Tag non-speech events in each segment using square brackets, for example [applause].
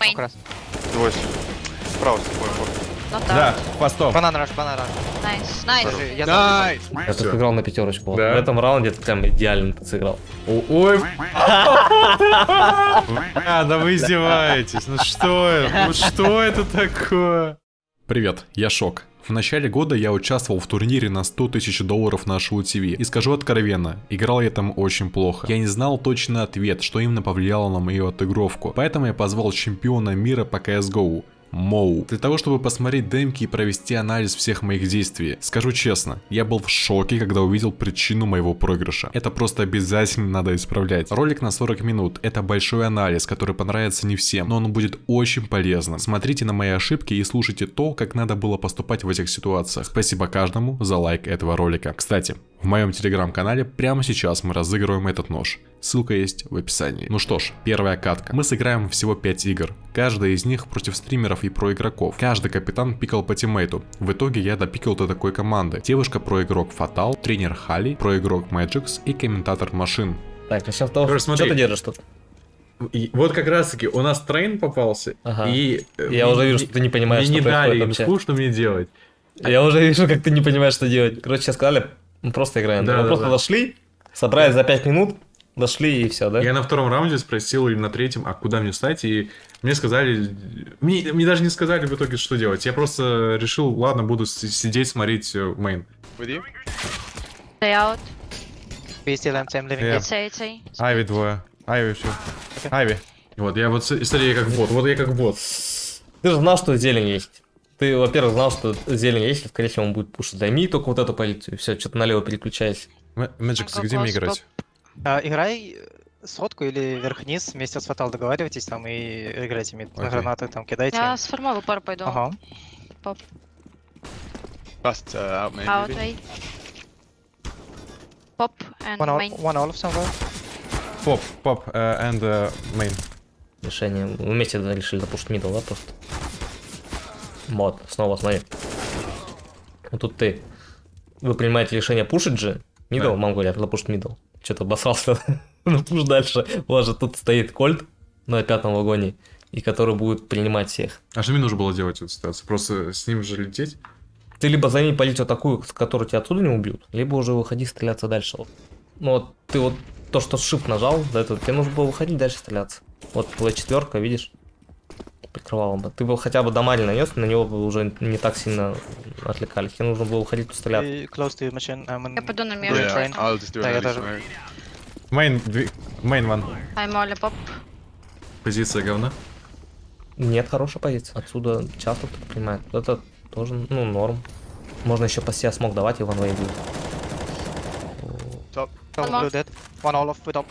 Main. Across. Двое. Справа, справа. Not Да, out. постов. Банан rush, банан rush. Подожди, я Nice! Я Всё. играл на пятерочку. Да. В этом раунде ты прям идеально сыграл. Ой. А, да вы издеваетесь. Ну что это? Ну что это такое? Привет, я Шок. В начале года я участвовал в турнире на 100 тысяч долларов на Шоу ТВ. И скажу откровенно, играл я там очень плохо. Я не знал точный ответ, что именно повлияло на мою отыгровку. Поэтому я позвал чемпиона мира по CSGO. Моу. Для того, чтобы посмотреть демки и провести анализ всех моих действий. Скажу честно, я был в шоке, когда увидел причину моего проигрыша. Это просто обязательно надо исправлять. Ролик на 40 минут. Это большой анализ, который понравится не всем, но он будет очень полезным. Смотрите на мои ошибки и слушайте то, как надо было поступать в этих ситуациях. Спасибо каждому за лайк этого ролика. Кстати, в моем телеграм-канале прямо сейчас мы разыгрываем этот нож. Ссылка есть в описании. Ну что ж, первая катка. Мы сыграем всего 5 игр. Каждая из них против стримеров и про игроков. Каждый капитан пикал по тиммейту. В итоге я допикал до такой команды. Девушка про игрок Фатал, тренер Хали, про игрок Magix и комментатор Машин. Так, начнем с того, что смотри. ты держишь тут. И вот как раз таки у нас Train попался, Ага. и... Я уже вижу, что ты не понимаешь, мне что не происходит дали, им вообще. скучно мне делать. Я уже вижу, как ты не понимаешь, что делать. Короче, сейчас сказали, мы просто играем. Да, мы да, просто да. дошли, собрались за 5 минут, дошли и все, да? Я на втором раунде спросил или на третьем, а куда мне стать, и мне сказали... Мне, мне даже не сказали в итоге, что делать. Я просто решил, ладно, буду сидеть, смотреть э, main. Stay out. We still empty, I'm leaving Yeah. it. It's A, it's A. Айви двое. Айви все. Айви. Вот, я вот, смотри, я как бот, вот я как бот. Ты же знал, что зелень есть. Ты, во-первых, знал, что зелень есть, и, скорее всего, он будет пушить. Займи только вот эту позицию, все, что-то налево переключайся. Мэджикс, Какой где мне играть? А, Играй сотку или вверх-вниз, вместе с Фатал договаривайтесь там и играйте мид. Окей. Гранаты там кидайте. Я с формовой пару пойду. Ага. Last uh, out main Out maybe. A. Pop and One, all, main. one all. Поп, поп, and мейн. Решение. Мы вместе решили запушить мидл, да, просто? Вот, снова смотри. Вот тут ты. Вы принимаете решение пушить же. Мидл, Да. мам говорят, запушить мидл. Что-то обосрался. [laughs] ну пуш дальше. У вас же тут стоит кольт на пятом вагоне, и который будет принимать всех. А что мне нужно было делать в этой ситуации? Просто с ним же лететь? Ты либо займи позицию такую, с которой тебя отсюда не убьют, либо уже выходи стреляться дальше. Вот. Ну вот ты вот то, что shift нажал, до этого тебе нужно было выходить дальше стреляться. Вот твоя четверка, видишь, прикрывала бы. Ты бы хотя бы дамаги нанес, на него бы уже не так сильно отвлекались. Тебе нужно было. I'm in Я пойду на мир. Yeah, train. I'll just do Да, я тоже. Мейн, мейн ван. I'm only pop. Позиция говна. Нет, хорошая позиция. Отсюда часто кто принимает. Это тоже, ну, норм. Можно еще по себе смог давать, и ванвей будет. Top. All One more. blue dead. One all off with up.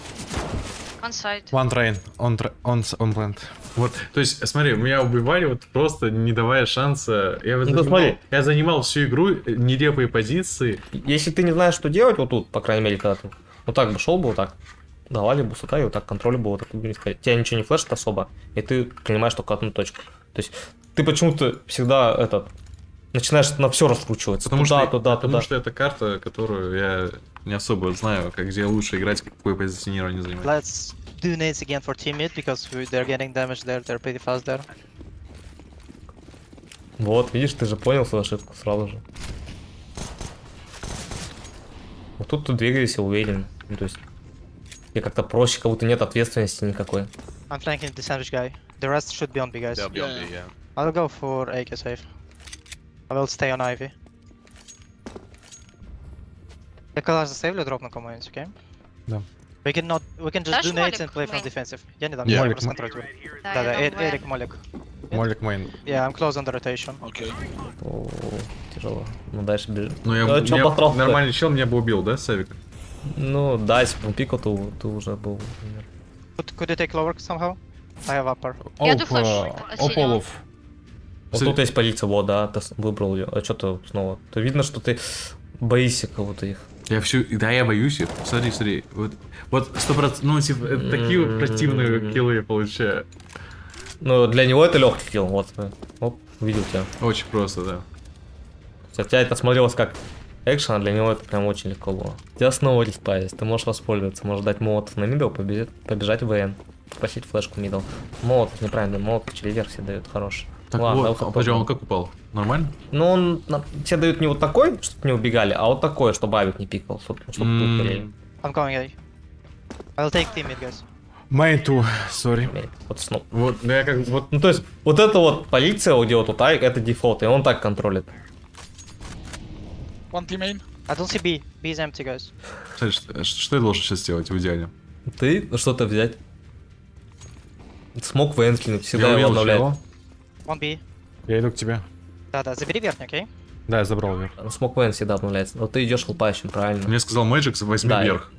One side. One train, on, tra- on, on plant. Вот, то есть, смотри, меня убивали вот просто не давая шанса. Я, Ну, занимал, смотри. я занимал всю игру э, нелепые позиции. Если ты не знаешь, что делать вот тут, по крайней мере, когда ты вот так бы шел бы, вот так, давали бы сука, и вот так контроль бы вот так. Тебя ничего не флешит особо, и ты принимаешь только одну точку. То есть ты почему-то всегда этот начинаешь на все раскручиваться. Потому, туда, что, туда, потому туда. что это карта, которую я не особо знаю, как где лучше играть, какое позиционирование занимать. Let's do nades again for team mid because we, they're getting damage there. They're pretty fast there. Вот, видишь, ты же понял свою ошибку сразу же. Вот тут ты двигаешься уверен. Ну, то есть тебе как-то проще, как будто нет ответственности никакой. I'm flanking the sandwich guy. The rest should be on B guys. They'll be on B, yeah. I'll go for AK safe. I will stay on Ivy. Я когда засейвлю, дропну кому-нибудь, окей? Да. We can not, we can just Дашь do nades and play from defensive. Я не дам, Yeah. я просто контролю. Да, Да, я Э-. Эрик Молик. Молик мейн. Yeah, I'm close on the rotation. Okay. О, тяжело. Ну дальше бежит. Ну, я, Ну, посрал-то? нормальный чел меня бы убил, да, Савик? Ну да, если бы он пикал, то ты уже был. Could, could you take lower somehow? I have upper. Я иду Оп, флеш э, от оп, синего. олов. Вот тут есть позиция, вот, да, ты выбрал ее. А что ты снова? То видно, что ты боишься кого-то их. Я всю... Да, я боюсь их. Смотри, смотри. Вот, вот сто процентов... Ну, типа, это такие вот противные киллы я получаю. Ну, для него это легкий kill, вот. э, Оп, увидел тебя. Очень просто, да. Хотя это смотрелось как экшен, а для него это прям очень легко было. У тебя снова респа есть, ты можешь воспользоваться, можешь дать молотов на middle, побежать, побежать в ВН. Попросить флешку middle. Молот, неправильно, молот через верх все дают, хороший. Так Ладно, вот, а подожди, он как упал? Нормально? Ну, он на- тебе дают не вот такой, чтобы не убегали, а вот такой, чтобы авик не пикал, чтобы, чтобы тут горели. I'm going A. I'll take team mid, guys. Main 2, sorry. Вот снова. Вот, ну я как вот... Ну, то есть, вот это вот полиция, где вот тут авик, это дефолт, и он так контролит. One team main. I don't see B. B is empty, guys. Кстати, что, что я должен сейчас сделать в идеале? Ты что-то взять. Смог в кинуть, всегда я его обновляет. One B. Я иду к тебе. Да-да, забери верхний, окей? Да, я забрал вверх. Смог Вен всегда обновляется. Но ты идешь лупающим, правильно. Мне сказал Мэджик, возьми Да, вверх.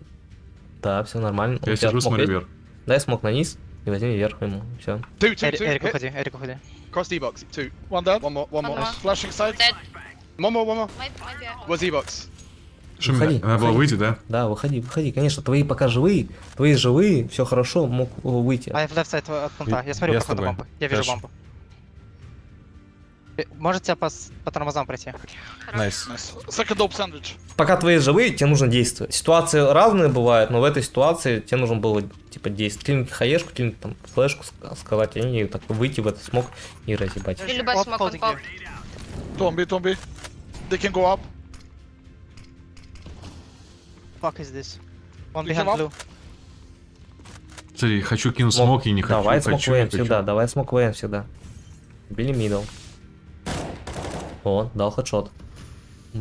Да, все нормально. Я сижу, смог смотрю вверх. Дай смог на низ и возьми вверх ему. Все. Two, two, Эрик, уходи, Эрик, уходи. Cross D-box. Two. One dead. One more, one more. Flashing side. Dead. One more, one more. Was E-box. Что, Выходи, надо было выйти, да? Да, выходи, выходи. Конечно, твои пока живые, твои живые, все хорошо, мог э, выйти. I have left side от пункта. Я смотрю Я по с ходу тобой. бомбы. Я вижу Хорошо. бомбу. Э, Может тебя по, по тормозам пройти? Найс. Dope sandwich. Пока твои живые, тебе нужно действовать. Ситуации разные бывают, но в этой ситуации тебе нужно было типа действовать. Клинить хаешку, клинить там флешку ск- сказать, и они так выйти в этот смог и разъебать. On B. They can go up. Fuck is this? One behind blue. Смотри, хочу кинуть смок и не хочу. Давай смог хочу. всегда, давай смог ВН всегда. Били мидл. О, дал хедшот.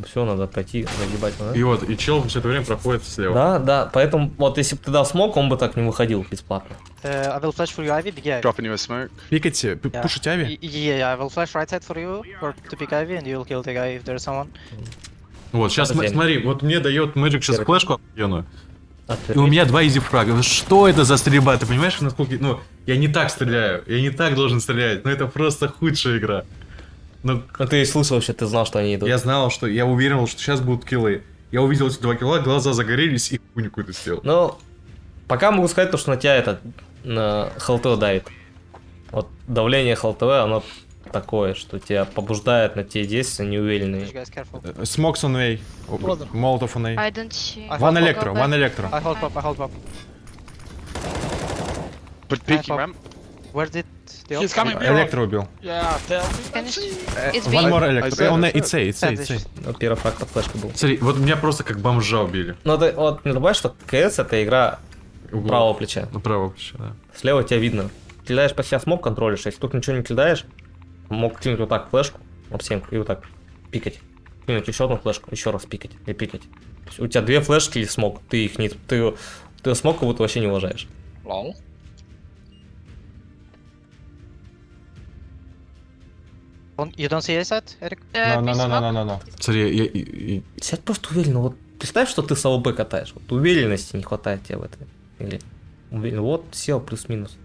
Все, надо пройти, загибать надо. И вот, и чел все это время проходит слева. Да, да, поэтому вот если бы ты дал смог, он бы так не выходил бесплатно. Uh, I will flash for you, Ivy. Big Ivy. Dropping you a smoke. Пикайте, пи- Yeah. пушить ави. Y- Yeah, yeah, I will flash right side for you for to pick Ivy, and you'll kill the guy if there's someone. Вот, сейчас смотри, вот мне дает Мэджик сейчас Первый. флешку охуенную. И у меня два изи фрага. Что это за стрельба? Ты понимаешь, насколько... Ну, я не так стреляю. Я не так должен стрелять. Ну, это просто худшая игра. Ну, Ну ты слышал вообще, ты знал, что они идут. я знал, что... Я уверен, что сейчас будут киллы. Я увидел эти два килла, глаза загорелись и хуйню какую-то сделал. Ну, пока могу сказать то, что на тебя это на ХЛТВ давит. Вот давление ХЛТВ, оно такое, что тебя побуждает на те действия неуверенные. Смокс A. Brother. Молотов see. I Ван электро, ван электро. I hold pop, I hold pop. But peeking pop. ramp. Where did the He's coming B. Электро убил. Yeah, tell me. See. It's. One more said, Он it's A, it's A, it's A. Вот первый фраг под флешкой был. Смотри, вот меня просто как бомжа убили. Ну, ты вот не забывай, что КС это игра правого плеча. Ну, право плечо, да. Слева тебя видно. Кидаешь по себя смог, контролишь. Если тут ничего не кидаешь, мог кинуть вот так флешку, об стенку, и вот так пикать. Кинуть еще одну флешку, еще раз пикать и пикать. У тебя две флешки или смог, ты их не... Ты, ты смог как будто вообще не уважаешь. Lol. On- You don't see A side, Eric? Uh, No, no, no, no, no, no, no. Смотри, я, Сядь просто уверенно. Вот представь, что ты с АВБ катаешь. Вот уверенности не хватает тебе в этом. Или уверен- вот сел плюс-минус.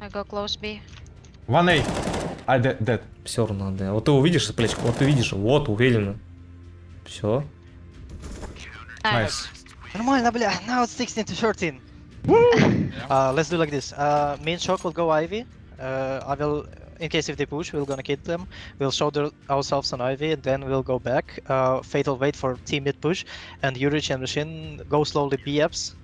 I go close B. One A. I dead, dead. Все равно, да. Вот ты увидишь с плечка, вот ты видишь, вот уверенно. Все. Nice. Нормально, бля. Now it's 16 to 13. uh, let's do like this. Uh, main shock will go Ivy. Uh, I will, in case if they push, we're gonna kill them. We'll shoulder ourselves on Ivy, and then we'll go back. Uh, Fatal wait for team mid push, and Urich and Machine go slowly B ups.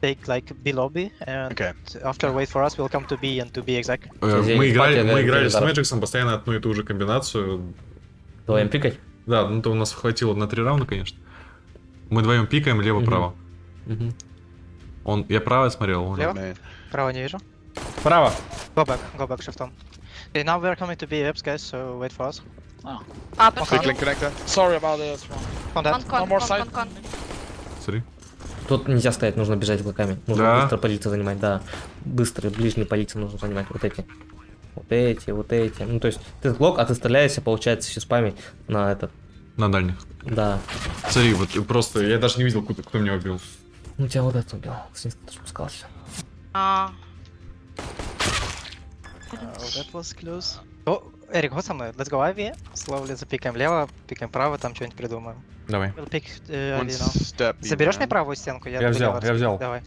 Take like B lobby, and Okay. after wait for us, we'll come to B and to B exact. Э, Здесь Мы играли, пати, да, мы играли с Гелизаров. Мэджиксом постоянно одну и ту же комбинацию. Давай пикать. Да, ну то у нас хватило на три раунда, конечно. Мы вдвоем пикаем лево-право. Мгм. Он, я право смотрел, он Лево? Main. Право не вижу. Право. Go back, go back, shift on. Okay, now we're coming to B ups, guys. So wait for us. Upper Big side. link connector. Sorry about this one. Con, One more con, side. con, con. Смотри. Тут нельзя стоять, нужно бежать клыками. Нужно Да? быстро позицию занимать, да. Быстро, ближние позиции нужно занимать. Вот эти. Вот эти, вот эти. Ну, то есть, ты глок, а ты стреляешься, получается, еще спами на этот. На дальних. Да. Смотри, вот просто, я даже не видел, кто, кто меня убил. Ну, тебя вот этот убил. Снизу ты спускался. А, Oh, that was close. О, Эрик, вот со мной. Let's go Ivy. Slowly запикаем лево, пикаем право, там что-нибудь придумаем. Давай. We'll pick uh, One step. Man. мне правую стенку? Я буду взял, я взял. Давай.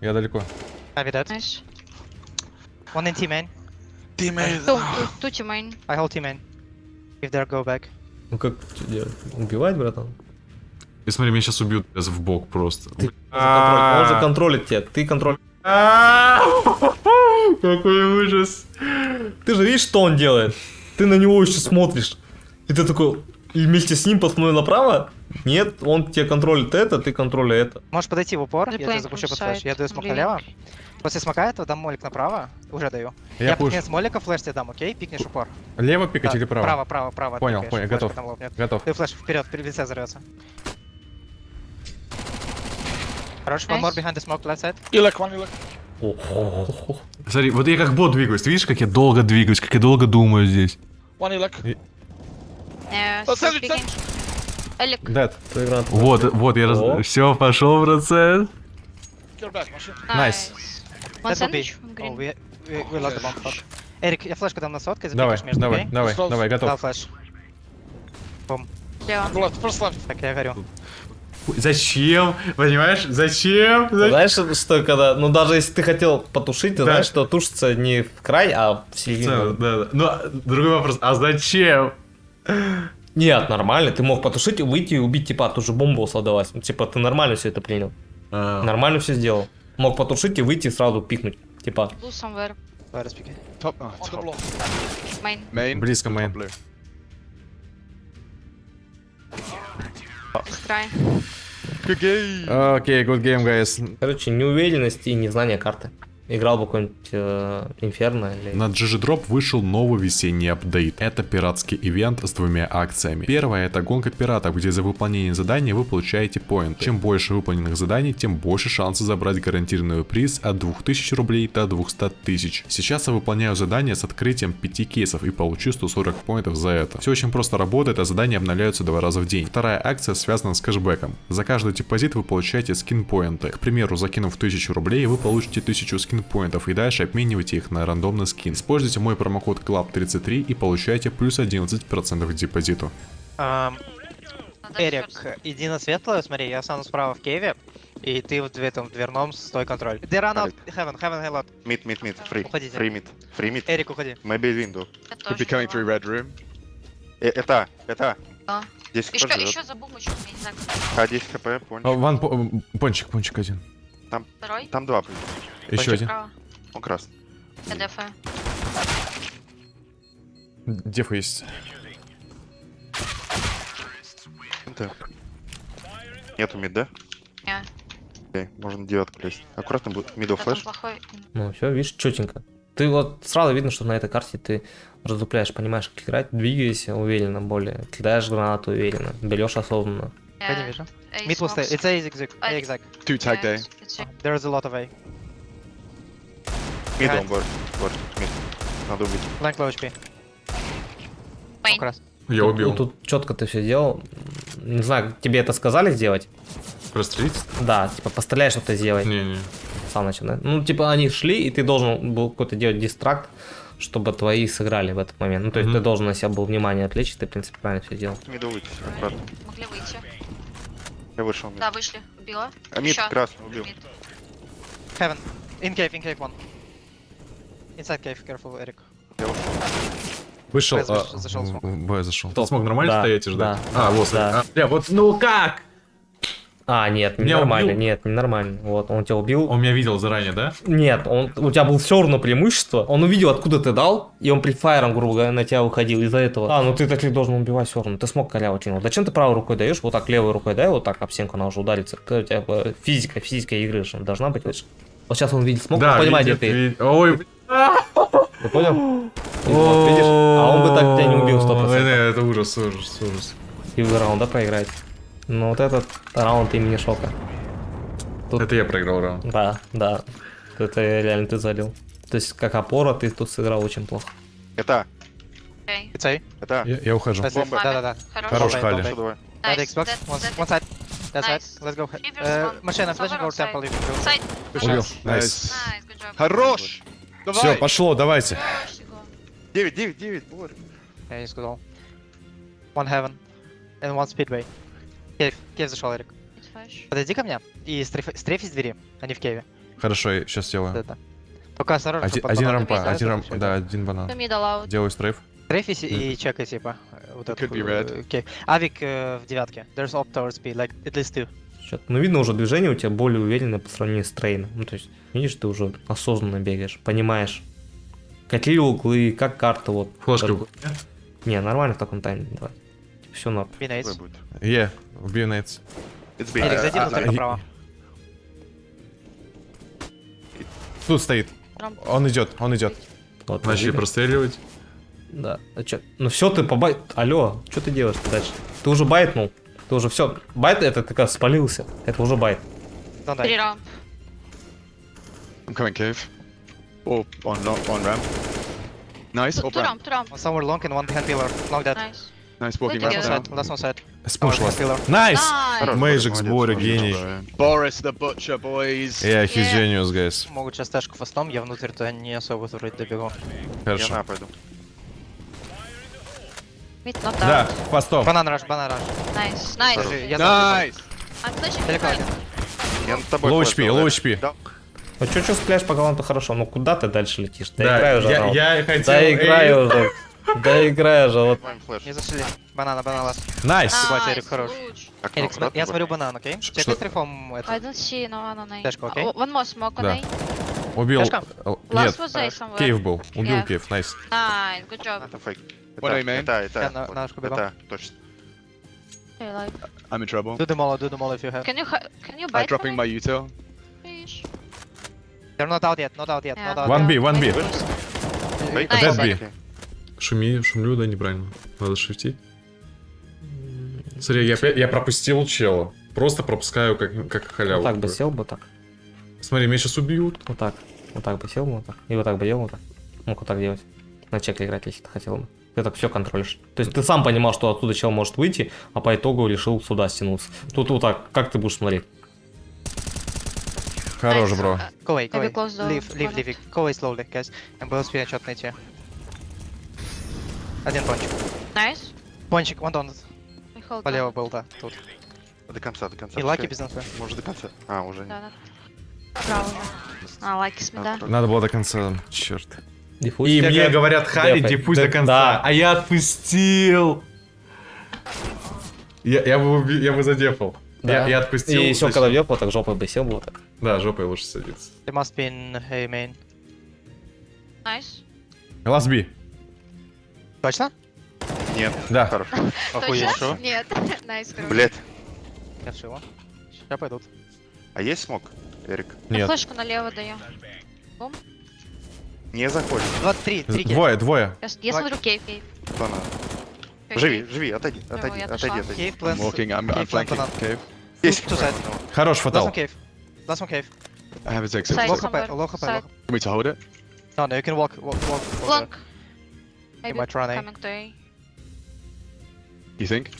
Я далеко. Dead. nice. One in T main. Teammate. Two, two, two team main. I hold T main. If they go back. Ну, как что делать? Убивать, братан? И смотри, меня сейчас убьют в бок просто. Ты Он же контролит- он же контролит тебя. Ты контроль... Какой ужас. Ты же видишь, что он делает? Ты на него еще смотришь. И ты такой, и вместе с ним посмотрел направо? Нет, он тебе контролит это, ты контролишь это. Можешь подойти в упор, я playing запущу под флеш. Я даю смок налево. После смока этого дам молик направо. Уже даю. Я Я, пикнешь молика, флеш тебе дам, окей? Пикнешь упор. Лево пикать Да, или право? Право, право, право. Понял, понял, готов. Готов. Ты флеш вперед, лице взорвется. Хорош, one Nice. more behind the smoke, left side. Elec, one Elec. Ого. Смотри, вот я как бот двигаюсь. Ты видишь, как я долго двигаюсь, как я долго думаю здесь? One sandwich, speaking. Элик. Дед. Твоя граната. Вот, вот, я раз... О. Все, пошел процесс. Machine. Nice. Fuck. Эрик, я флешку дам на Давай, запикаешь между, давай, давай, давай, Дал готов. флеш. Go left, first left. Так, я горю. Зачем? Понимаешь? Зачем? Зачем? Знаешь, что когда, ну даже если ты хотел потушить, ты Да. знаешь, что тушится не в край, а в середину. да, да. Ну, а, другой вопрос. А зачем? Нет, нормально, ты мог потушить, выйти и убить типа, тут же бомбу создалась. Ну, типа, ты нормально все это принял. А, Нормально все сделал. Мог потушить и выйти и сразу пикнуть. Типа. Main. Близко Top Good game. Окей, good game, guys. короче, неуверенность и незнание карты. Играл бы какой-нибудь э, или... На GG Drop вышел новый весенний апдейт. Это пиратский ивент с двумя акциями. Первая это гонка пиратов, где за выполнение задания вы получаете поинты. Чем больше выполненных заданий, тем больше шансов забрать гарантированный приз от 2000 рублей до 200 тысяч. Сейчас я выполняю задание с открытием 5 кейсов и получу 140 поинтов за это. Все очень просто работает, а задания обновляются два раза в день. Вторая акция связана с кэшбэком. За каждый депозит вы получаете скин поинты. К примеру, закинув 1000 рублей, вы получите 1000 скин поинтов и дальше обменивайте их на рандомный скин. Используйте мой промокод CLUB33 и получаете плюс 11% к депозиту. Надо Эрик, иди на светлую, смотри, я останусь справа в кейве, и ты вот в этом дверном стой контроль. They run out, heaven, heaven, heaven. Mid, mid, mid, free. Уходите. Free mid. Free mid. Эрик, уходи. Maybe window. Could be coming through red room. Э, это, это. 10 Еще, живет. еще за бумочку, я не знаю, как А, 10 хп, пончик. Ван пончик, пончик один. второй. Там два. Еще один. Справа. Он красный. Я дефаю. Дефа есть. Это. Нету мид, да? Не. Окей, можно девятку лезть. Аккуратно будет Потом флеш. плохой. Ну, все, видишь, четенько. Ты вот сразу видно, что на этой карте ты раздупляешь, понимаешь, как играть, двигаешься уверенно более, кидаешь гранату уверенно, берешь осознанно. Я не вижу. Mid will stay. It's A zigzag. A zigzag. Two it's a- There's a lot of A. Mid Right. он борт. Борт. Mid. Надо убить. Blank low HP. Как раз. Я Тут- убил. Тут, четко ты все делал. Не знаю, тебе это сказали сделать? Прострелить? Да, типа постреляй, что ты сделай. Не-не. Сам начал, да? Ну, типа они шли, и ты должен был какой-то делать distract, чтобы твои сыграли в этот момент. Ну, то есть Мгм. ты должен на себя был внимание отвлечь, ты, в принципе, правильно все сделал. Middle выйти. Аккуратно. Могли выйти. Я вышел mid. Да, вышли. Убила. А mid красный убил. Mid. Heaven. In cave, in cave one. Inside cave, careful, Эрик. Я ушел. Вышел. Б а, заш- зашел смог. в Б зашел. Стоп. Смог нормально Да, стоять и ждать? да, А, вот. да. а, бля, вот, ну как? А, нет, не Меня нормально, убил? нет, не нормально. Вот, он тебя убил. Он меня видел заранее, да? Нет, он, у тебя было все равно преимущество. Он увидел, откуда ты дал, и он предфайром, грубо говоря, на тебя выходил из-за этого. А, ну ты так и должен убивать все равно. Ты смог коряву кинул. Зачем ты правой рукой даешь, вот так левой рукой дай, вот так об стенку она уже ударится. У тебя э, физика, физическая игры же должна быть. видишь? Вот сейчас он видит, смог да, понимать, видит, где ты. Ой. Ты понял? Вот, видишь? А он бы так тебя не убил 100%. Ой, да, Это ужас, ужас, ужас. И в раунда проиграть. Ну вот этот раунд имени шока. Тут- Это я проиграл раунд. Да, да. Это реально ты залил. То есть как опора ты тут сыграл очень плохо. Это. A. Это. Я, я ухожу. Бомба. Да-да-да. Хорош. Хорош, Бомба, Хали. Nice. Xbox. One, side. That's Nice. right. Let's go. Uh, I'm flashing over temple. if you go. Убил. Nice. Найс. Хорош! Все, Давай! пошло, давайте. Хорош, Егор. 9, 9, 9. Борь. Yeah, he's good all. One heaven. And one speedway. Cave. Cave зашел, Эрик. Подойди ко мне и strafe, strafe из двери, а не в кейве. Хорошо, я сейчас сделаю. Да-да. Только осторожно, Один, чтобы один не рампа, один рампа, да, это. один банан. Делаю strafe. Стрейфись и чекай, типа, э, вот этот could be э, red. cave. Авик э, в девятке. There's op towards B, like at least two. Чё-то- Ну, видно уже движение у тебя более уверенное по сравнению с трейном. Ну, то есть, видишь, ты уже осознанно бегаешь, понимаешь, какие углы, как карта, вот. Флешка. Не, нормально в таком тайме, давай. Все норм. Be будет. Е, убью нейц. It's B. Эрик, зайди внутрь а, направо. Тут стоит. Он идет, он идет. Вот, Начали простреливать. Да. А чё? Ну все, ты побайт. Алло, что ты делаешь дальше? Ты уже байтнул. Ты уже все. Bait это как спалился. Это уже bait. Die. ramp. I'm coming cave. Oh, on, on ramp. Nice, Two, two ramp. ramp, two ramp. One somewhere long and one behind pillar. Long dead. Nice. Nice walking one side. Last one side. Спуш вас. Nice! Nice. Magic сборе, молодец, гений. Boris the Butcher, boys. Yeah, he's Yeah. genius, guys. Могут сейчас тэшку фастом, я внутрь-то не особо вроде добегу. Я Хорошо. на пойду. Not Да, фастом. Банан раш, банан раш. Nice. Nice. Подожди, я Nice. I'm flashing Далеко один. Я над тобой Low флеш HP, да? HP. Ну чё, чё спляешь по галанту хорошо, ну куда ты дальше летишь? Да, Да, играй уже, я, Раунд. я хотел... Да играй уже. Да играй уже, вот. Не зашли. Банана, банан лас. Найс! Ебать, Nice. Эрик хорош. Эрик, я смотрю банан, окей? Чекай что? стрифом I это. don't see no one on A. Тэшку, окей? One more smoke on. A. Убил... Нет, кейв был. Убил кейв, найс. Nice. Good job. What are you, man? это, это, на ушко бегом. это, точно. Okay, like. I'm in trouble. Do the molo, do the molo if you have. Can you can you I'm bite dropping for my util. Please? They're not out yet, not out yet, Yeah. not out One yet. B, one B. Dead B. Шуми, шумлю, да, неправильно. Надо шифтить. Смотри, я, я пропустил чела. Просто пропускаю как, как халяву. Вот так бы сел бы так. Смотри, меня сейчас убьют. Вот так. Вот так бы сел бы вот так. И вот так бы делал вот так. Мог вот так делать. На чек играть, если ты хотел бы. Ты так все контролишь. То есть ты сам понимал, что оттуда чел может выйти, а по итогу решил сюда стянуться. Тут вот так. Как ты будешь смотреть? Хорош, бро. Leave, leave, bonnet. leave. Go away slowly, guys. Был спинчот найти. Один пончик. Nice. Пончик. We hold Полево был, да, тут. До конца, до конца. И лаки без инфы. Может до конца. А, уже не. Да, да. Право. А, лайки с меда. Надо было до конца. Черт. Диффуз. И мне как- говорят, Хари, Дефай. диффуз до конца. да. А я отпустил. Я, я, бы, уби- я бы задефал. Да. Я, я отпустил. И еще когда вот так жопой бы сел бы вот так. Да, жопой лучше садиться. They must be in A main. Nice. Last B. Точно? Нет. Да. Хорошо. Шо? Нет. Nice. хорошо. Блять. Я вшила. Сейчас пойдут. А есть смог, Эрик? Нет. флешку налево даю. Не заходит. 23, 3 кейв. Двое, двое. Я, я смотрю кейв, кейв. Банан. Кейв, Живи, живи, отойди, Ну, отойди, отойди, отойди. I'm plans. walking, I'm, I'm Cave, flanking cave. Есть. Two side. Хорош, Last фатал. one cave. Last one cave. I have exit. Side Low. HP, low HP, low. HP. me to hold it? No, no, you can walk, walk, walk. walk Maybe might run A. coming to A. You think?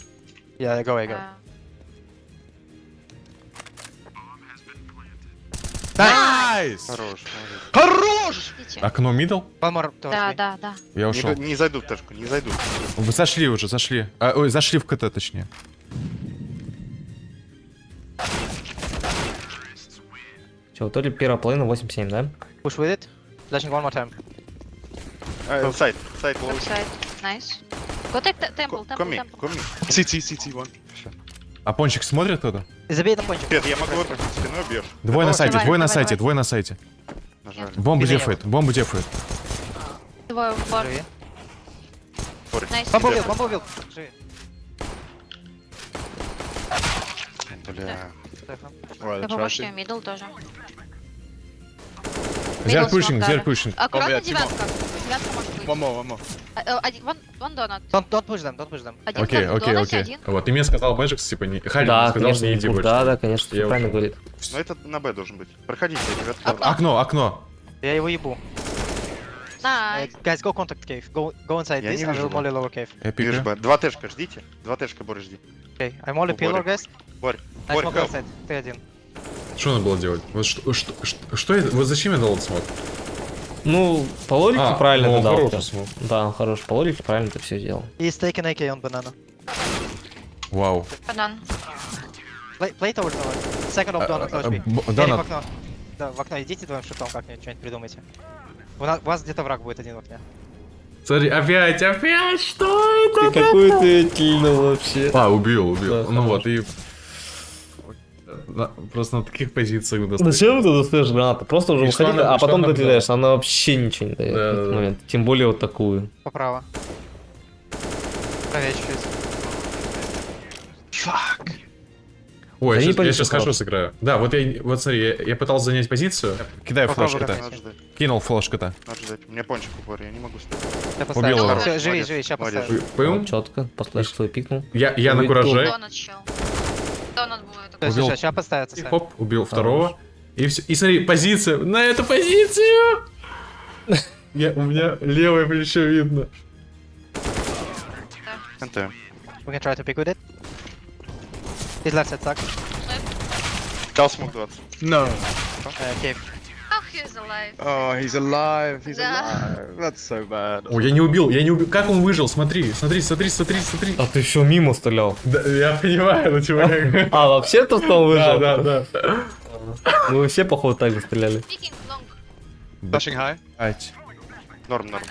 Yeah, go away, go. Uh, Nice! Хорош. Хорош! Окно middle? More towards Да, да, да. Я Не, ушел. г- не зайдут в ташку, не зайдут. Вы зашли уже, зашли. А, ой, зашли в КТ, точнее. Че, в итоге первая половина 8-7, да? Push with it. Flashing one more time. Site, site, low. Backside. Nice. Go take the temple, temple, Коми, temple. коми. CT, CT one. А пончик смотрит кто-то? Забей на пончик. Нет, я могу это спиной бьешь. Двое на сайте, двое на сайте, двое на сайте. Бомбу дефает, бомбу дефает. Двое в бар. Бомба убил, бомба убил. Бля. Я it. мидл тоже. Зер Middle пушинг, smoke зер дали. пушинг. Аккуратно девятка. Девятка может. One more, one more. А, э, Один, вон, вон донат. Don't, don't push them, don't push them. Один Окей, окей, окей. один. Вот, ты мне сказал Мэджикс, типа, не... Хари да, сказал, конечно, что не иди больше. да, да, конечно, Я правильно говорит. Ну это на Б должен быть. Проходите, ребят. Окно. Окно, окно. Я его ебу. Uh, Nice. guys, go contact cave. Go, go inside Я this вижу, we'll molly lower cave. Я. Б. Два тэшка, ждите. Два тэшка, Боря, жди. Okay, I'm molly pillar, guys. Борь, I Борь. Ты один. Что надо было делать? Вот что, что, что, что это? Вот зачем я дал этот смог? Ну, по логике А, правильно ну, ты дал. Да, он хороший. По логике правильно ты все сделал. He's taking AK on banana. Вау. Банан. Towards the Second of donut, б- Эрик, в Донат. окно. Да, в окно идите двоим шифтом как-нибудь, что-нибудь придумайте. У, нас, у вас где-то враг будет один в окне. Смотри, опять, опять, что это? какой ты кильнул вообще. А, убил, убил. Да, ну хорош. вот, и... на- просто на таких позициях достать. Зачем ты достаешь гранату? Просто уже выходи, а потом она доделяешь. Она вообще ничего не дает Да, в да, этот да. момент. Тем более вот такую. Поправо. Правее чуть-чуть. Ой, я, сейчас, я сейчас сразу. сыграю. Да, вот я, вот смотри, я, я пытался занять позицию. Кидаю флешку-то. Кинул флешку-то. надо ждать. У меня пончик упор, я не могу стоять. Убил его. Всё, живи, живи, сейчас поставлю. Пым. четко. По флешку свой пикнул. Я, я на кураже. Донат чел. Убил. всё, сейчас поставится. И хоп, убил второго. И все. И смотри, позиция. На эту позицию! [laughs] Я, у меня левое плечо видно. НТ. We can try to pick with it. His left side stuck. Дал смог 20. No. Uh, cave. Oh, he's alive. Oh, he's alive. He's Да. alive. That's so bad. О, я не убил, я не убил. Как он выжил? Смотри, смотри, смотри, смотри, смотри. А ты еще мимо стрелял. Да, я понимаю, ну чувак. А, вообще-то там Да, выжил? да, да. Мы вообще, походу, так же стреляли. High. Ать. Норм, норм.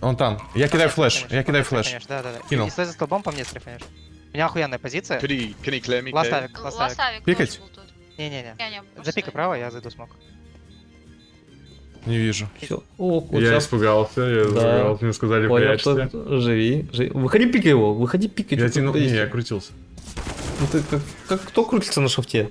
Он там. Я кидаю флеш, я кидаю флеш. Да, да, да. Кинул. Стой за столбом, по мне стрифанешь. У меня охуенная позиция. Ластавик, ластавик. Пикать? Не-не-не. Не Запикай право, я зайду смог. Не вижу. Все. О, Я сейчас. испугался, я Да. испугался, мне сказали Понял, прячься. что живи, живи. Выходи, пикай его, выходи, пикай. Я тянул, не, я крутился. Ну ты как, как кто крутится на шифте?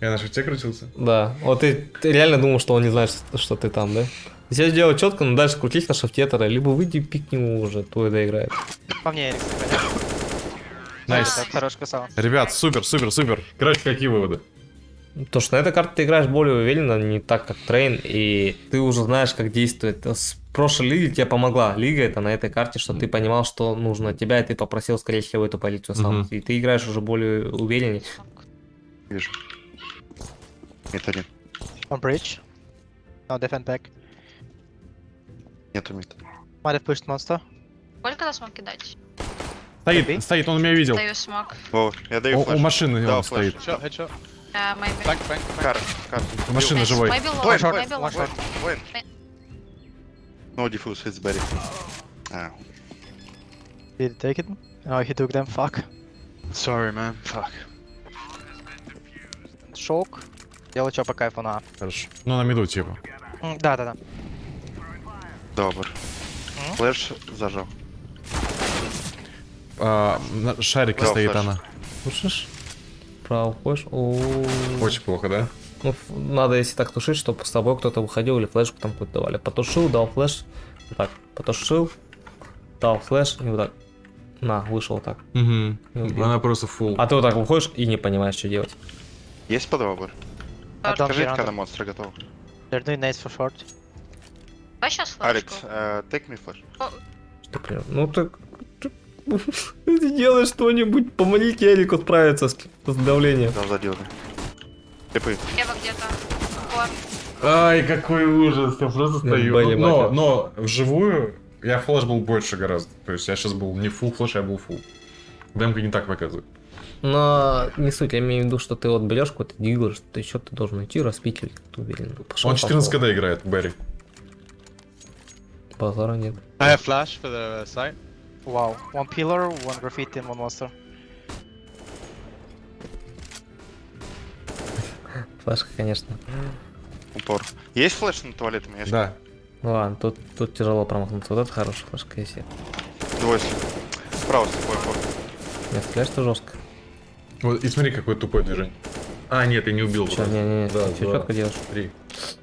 Я на шифте крутился. Да. Вот ты, ты реально думал, что он не знает, что, что ты там, да? Я сделал четко, но дальше крутись на шифте тогда, либо выйди и пикни его уже, твой доиграет. По мне, Эрик. Nice. Красава. Ребят, супер, супер, супер. Короче, какие выводы? То, что на этой карте ты играешь более уверенно, не так, как Train, и ты уже знаешь, как действует. С прошлой лиги тебе помогла лига это на этой карте, что ты понимал, что нужно тебя, и ты попросил, скорее всего, эту позицию сам. Мгм. И ты играешь уже более увереннее. Вижу. Mid один. On bridge. No, defend back. Нету мид. Might have pushed monster. Сколько нас смог кидать? Стоит, стоит, он меня видел. Даю смог. О, я даю У, у флеш. машины Да, он флеш. стоит. Headshot. Headshot. Flank. Flank. Кар, кар. У машины живой. Low. short. Воин. No diffuse, it's very. А, Did he take it? Oh, he took them. Fuck. Sorry, man. Fuck. Шок. Делай что по кайфу на. Хорошо. Ну, на миду, типа. Да, да, да. добр. М? Флеш зажал. А, стоит она. Слышишь? Право ходишь. О, Очень плохо, да? Ну, надо, если так тушить, чтобы с тобой кто-то выходил или флешку там какую-то давали. Потушил, дал флеш. Вот так. Потушил, дал флеш и вот так. На, вышел вот так. Угу. Она просто фул. А ты вот так выходишь и не понимаешь, что делать. Есть подвал, Скажите, когда монстр готов. Doing nades for short. Давай сейчас Алекс, э, take me flash. Что, блин, ну так... Ты делай что-нибудь, помогите Эрику справиться с, с давлением. Дал задирный. Типы. Ева где-то. Ай, какой ужас, я просто стою. Но, Макер. но вживую я флеш был больше гораздо. То есть я сейчас был не фул флеш, я был фул. Демка не так показывает. Но не суть, я имею в виду, что ты вот берешь какой-то дигл, что еще ты должен идти распить ты уверен. Пошел, Он 14 КД играет, Берри. Базара нет. I have flash for the site. Wow. One pillar, one graffiti, and one monster. [laughs] Флешка, конечно. Упор. Есть флеш на меня есть Да. Ну ладно, тут, тут тяжело промахнуться. Вот это хорошая флешка, если. двое. Справа слепой упор. Нет, флеш-то жестко. Вот, и смотри, какое тупое движение. А, нет, я не убил. Че, не-не-не, Да, все четко делаешь. Три.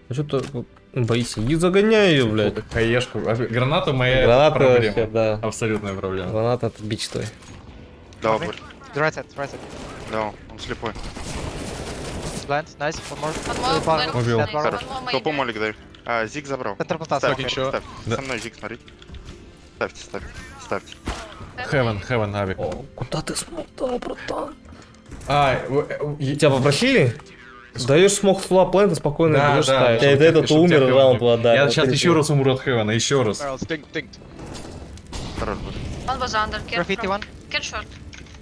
А что ты боишься? И загоняй ее, блядь. Хаешку. А, Граната моя Граната проблема. вообще, да. Абсолютная проблема. Граната это бич твой. Да, Wait. упор. Right side, right side. Да, он слепой. Blind, nice. One more. Убил. maybe. молик даю. А, Зиг забрал. Ставьте, ставьте. Со мной Зиг, смотрите. Ставьте, ставьте, ставьте. Хевен, Хевен, Ави. О, куда ты смотал, братан? А, э, е- Тебя попросили? Даешь смог фла плента спокойно Да, берешь да, ставить. чтоб А тебя- этот умер, раунд не- отдали. Я сейчас еще раз умру от Хевена, еще раз. Barrels. Dink. Dinked. Хорош будет. One was under. Care Graffiti from- one. Care short.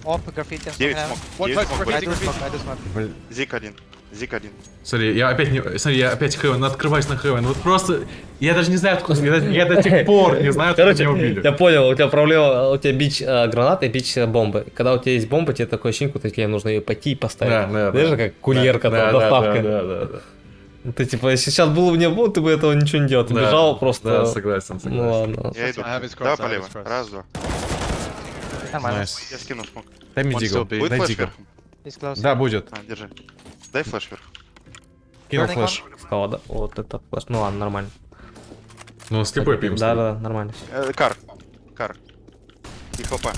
Off, graffiti. and 9 some смог. One 9 close, смог. I graffiti. do smoke, I do smoke. Блин, Зиг один. Зиг один. Смотри, я опять не... Смотри, я опять Хевен, открываюсь на Хевен. Вот просто... Я даже не знаю, откуда... Я, до сих [laughs] пор не знаю, откуда Короче, меня убили. я понял, у тебя проблема, у тебя бич э, гранаты и бич э, бомбы. Когда у тебя есть бомба, тебе такое ощущение, как тебе нужно ее пойти и поставить. Да, да, Знаешь, да. как курьерка, Да, там, да, доставка. Да, да, да, да. Ты типа, если сейчас был мне бомб, ты бы этого ничего не делал. Ты Да, бежал просто... Да, согласен, Ну согласен. ладно. Я иду. Да, полево. Раз, два. Нормально. Nice. Я скину smoke. Дай мне Deagle. Будет дай flash Deagle. вверху? He's close. Да, будет. А, держи. Дай flash вверх. Кинул flash. Сказала, да? Вот это flash. Ну ладно, нормально. Ну, слепой пьем. Да, да, да, нормально. Э, Car. Car. И хлопа.